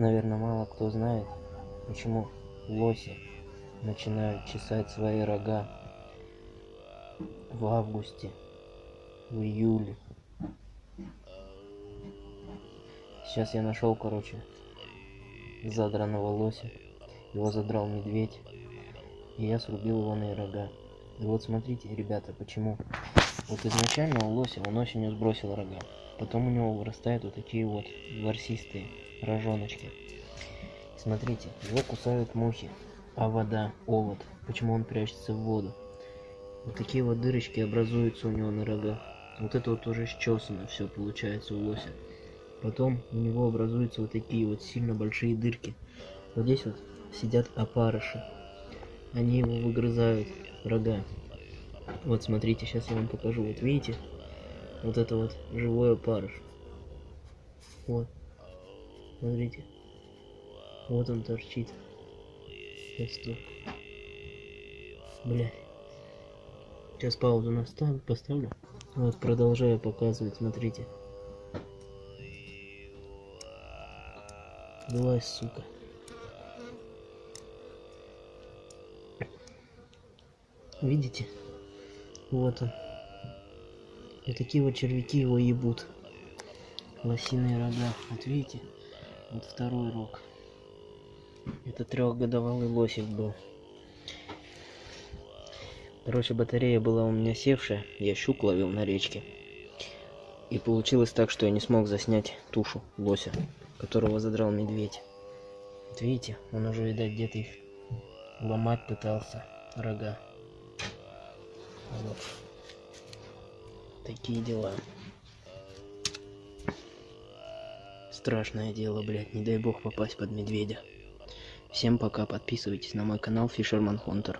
Наверное, мало кто знает, почему лоси начинают чесать свои рога в августе, в июле. Сейчас я нашел, короче, задранного лося. Его задрал медведь. И я срубил его на рога. И вот смотрите, ребята, почему. Вот изначально у лося он осенью сбросил рога. Потом у него вырастают вот такие вот ворсистые рожоночки. Смотрите, его кусают мухи. А вода, овод. Почему он прячется в воду? Вот такие вот дырочки образуются у него на рогах. Вот это вот уже счесано все получается у лося. Потом у него образуются вот такие вот сильно большие дырки. Вот здесь вот сидят опарыши. Они его выгрызают, рога. Вот смотрите, сейчас я вам покажу. Вот видите? Вот это вот живой опарыш. Вот. Смотрите. Вот он торчит. Сейчас. Блядь. Сейчас паузу наставлю, поставлю. Вот продолжаю показывать, смотрите. Вылазь, сука. Видите? Вот он. И такие вот червяки его ебут. Лосиные рога. Вот видите? Вот второй рог. Это трехгодовалый лосик был. Короче, батарея была у меня севшая. Я щук ловил на речке. И получилось так, что я не смог заснять тушу лося, которого задрал медведь. Вот видите, он уже, видать, где-то их ломать пытался, рога. Вот. Такие дела. Страшное дело, блядь, не дай бог попасть под медведя. Всем пока, подписывайтесь на мой канал Fisherman Hunter.